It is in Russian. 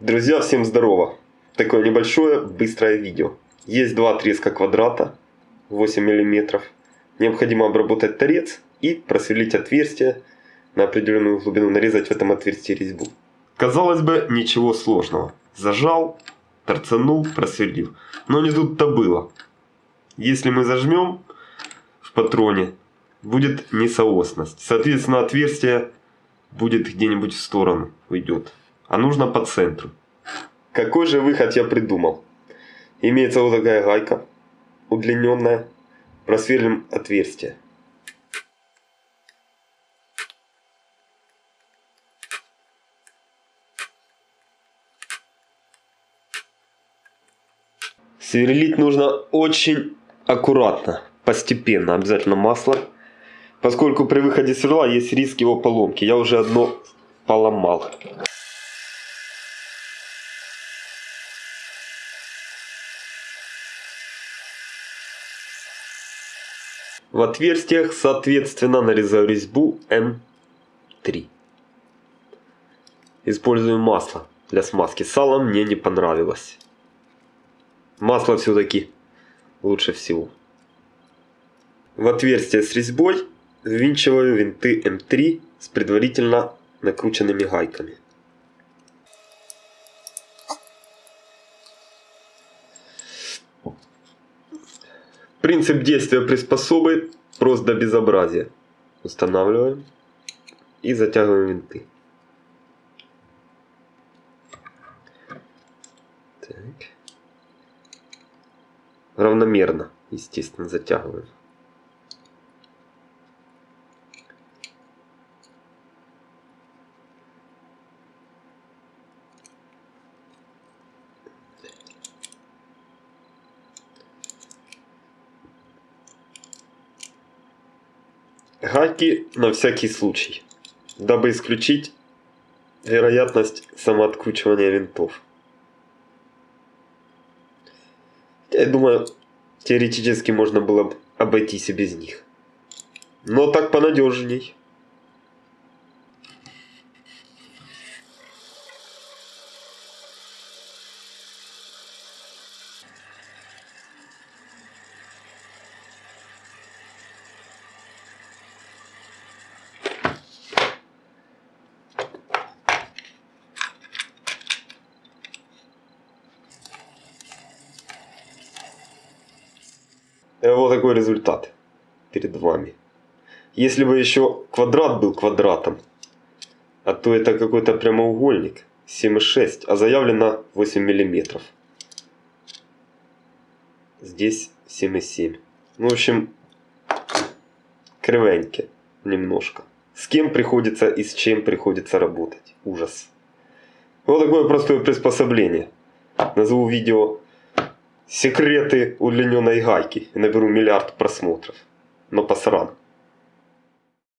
Друзья, всем здорово! Такое небольшое, быстрое видео. Есть два отрезка квадрата, 8 мм. Необходимо обработать торец и просверлить отверстие на определенную глубину, нарезать в этом отверстии резьбу. Казалось бы, ничего сложного. Зажал, торцанул, просверлил. Но не тут-то было. Если мы зажмем в патроне, будет несоосность. Соответственно, отверстие будет где-нибудь в сторону уйдет а нужно по центру. Какой же выход я придумал? Имеется вот такая гайка, удлиненная. Просверлим отверстие. Сверлить нужно очень аккуратно, постепенно, обязательно масло. Поскольку при выходе сверла есть риск его поломки. Я уже одно поломал. В отверстиях, соответственно, нарезаю резьбу М3. Использую масло для смазки. Сало мне не понравилось. Масло все-таки лучше всего. В отверстие с резьбой ввинчиваю винты М3 с предварительно накрученными гайками. Принцип действия приспособы прост до безобразия. Устанавливаем и затягиваем винты. Так. Равномерно, естественно, затягиваем. Гайки на всякий случай, дабы исключить вероятность самооткручивания винтов. Я думаю, теоретически можно было бы обойтись и без них. Но так понадежней. Вот такой результат перед вами. Если бы еще квадрат был квадратом, а то это какой-то прямоугольник 7,6, а заявлено 8 миллиметров. Здесь 7,7. Ну, в общем, кривеньки немножко. С кем приходится и с чем приходится работать. Ужас. Вот такое простое приспособление. Назову видео секреты удлиненной гайки наберу миллиард просмотров. Но посран.